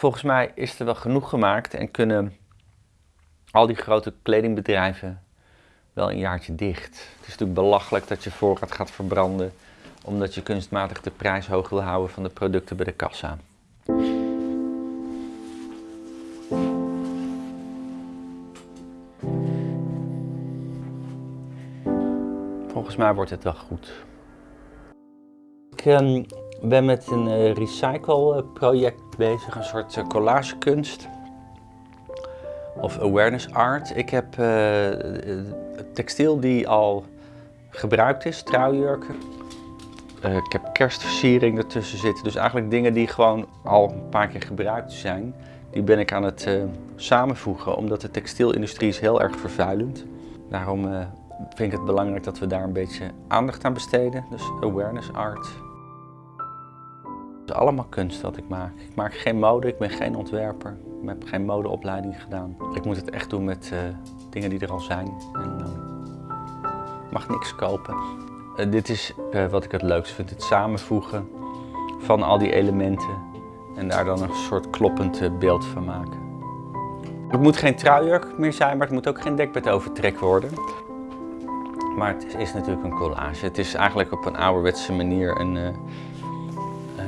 Volgens mij is er wel genoeg gemaakt en kunnen al die grote kledingbedrijven wel een jaartje dicht. Het is natuurlijk belachelijk dat je voorraad gaat verbranden omdat je kunstmatig de prijs hoog wil houden van de producten bij de kassa. Volgens mij wordt het wel goed. Ik ehm, ben met een uh, recycle project bezig, een soort uh, collagekunst of awareness art. Ik heb uh, textiel die al gebruikt is, trouwjurken. ik heb kerstversiering ertussen zitten, dus eigenlijk dingen die gewoon al een paar keer gebruikt zijn. Die ben ik aan het samenvoegen, omdat de textielindustrie is heel erg vervuilend. Daarom vind ik het belangrijk dat we daar een beetje aandacht aan besteden. Dus awareness art. Is allemaal kunst wat ik maak. Ik maak geen mode, ik ben geen ontwerper. Ik heb geen modeopleiding gedaan. Ik moet het echt doen met uh, dingen die er al zijn. En mag niks kopen. Uh, dit is wat ik het leukst vind, het samenvoegen van al die elementen. En daar dan een soort kloppend beeld van maken. Het moet geen truijurk meer zijn, maar het moet ook geen dekbed overtrek worden. Maar het is, natuurlijk een collage. Het is eigenlijk op een ouderwetse manier een,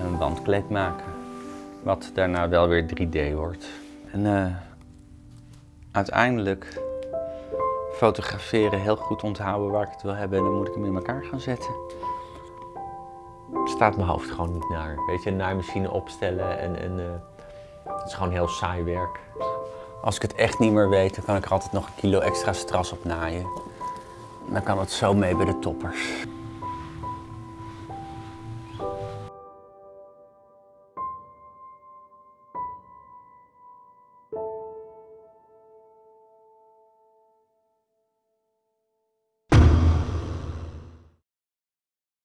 een wandkleed maken. Wat daarna wel weer 3D wordt. En uh, uiteindelijk fotograferen, heel goed onthouden waar ik het wil hebben en dan moet ik hem in elkaar gaan zetten. Staat mijn hoofd gewoon niet naar. Weet je, een naaimachine opstellen en, en uh, het is gewoon heel saai werk. Als ik het echt niet meer weet, dan kan ik er altijd nog een kilo extra stras op naaien. Dan kan het zo mee bij de toppers.